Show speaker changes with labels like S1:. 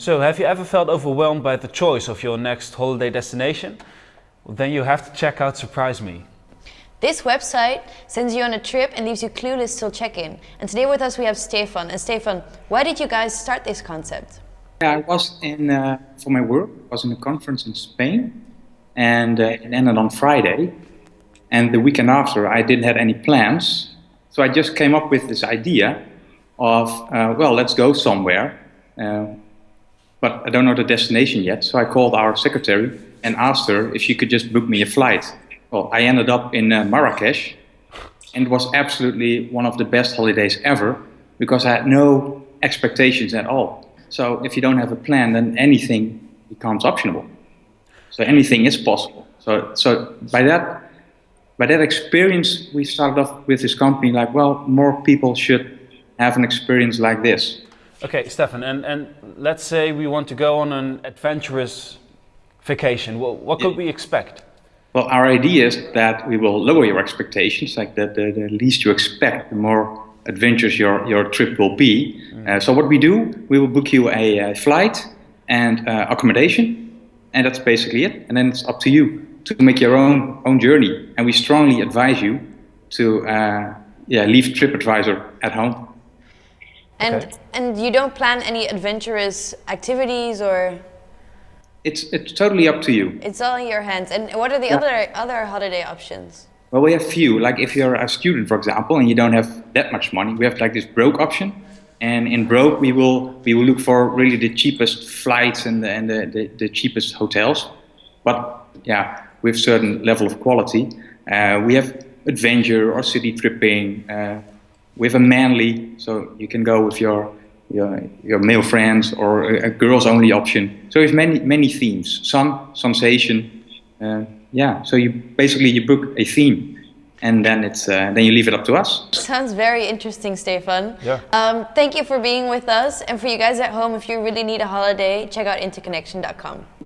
S1: So, have you ever felt overwhelmed by the choice of your next holiday destination? Well, then you have to check out Surprise Me.
S2: This website sends you on a trip and leaves you clueless till check-in. And today with us we have Stefan. And Stefan, why did you guys start this concept?
S3: Yeah, I was in, uh, for my work, I was in a conference in Spain and uh, it ended on Friday. And the weekend after I didn't have any plans. So I just came up with this idea of, uh, well, let's go somewhere. But I don't know the destination yet. So I called our secretary and asked her if she could just book me a flight. Well, I ended up in uh, Marrakesh and it was absolutely one of the best holidays ever because I had no expectations at all. So if you don't have a plan, then anything becomes optional. So anything is possible. So, so by that, by that experience, we started off with this company like, well, more people should have an experience like this.
S1: Okay, Stefan, and, and let's say we want to go on an adventurous vacation. Well, what could yeah. we expect?
S3: Well, our idea is that we will lower your expectations, like the, the, the least you expect, the more adventurous your, your trip will be. Mm. Uh, so what we do, we will book you a, a flight and uh, accommodation, and that's basically it. And then it's up to you to make your own own journey. And we strongly advise you to uh, yeah leave TripAdvisor at home.
S2: And okay. and you don't plan any adventurous activities or?
S3: It's it's totally up to you.
S2: It's all in your hands. And what are the yeah. other other holiday options?
S3: Well, we have few. Like if you're a student, for example, and you don't have that much money, we have like this broke option. And in broke, we will we will look for really the cheapest flights and the and the, the, the cheapest hotels. But yeah, with certain level of quality. Uh, we have adventure or city tripping. Uh, with a manly, so you can go with your your, your male friends or a, a girls only option. So we have many many themes. Sun, sensation, uh, yeah. So you basically you book a theme and then it's uh, then you leave it up to us.
S2: Sounds very interesting, Stefan.
S1: Yeah.
S2: Um, thank you for being with us, and for you guys at home, if you really need a holiday, check out interconnection.com.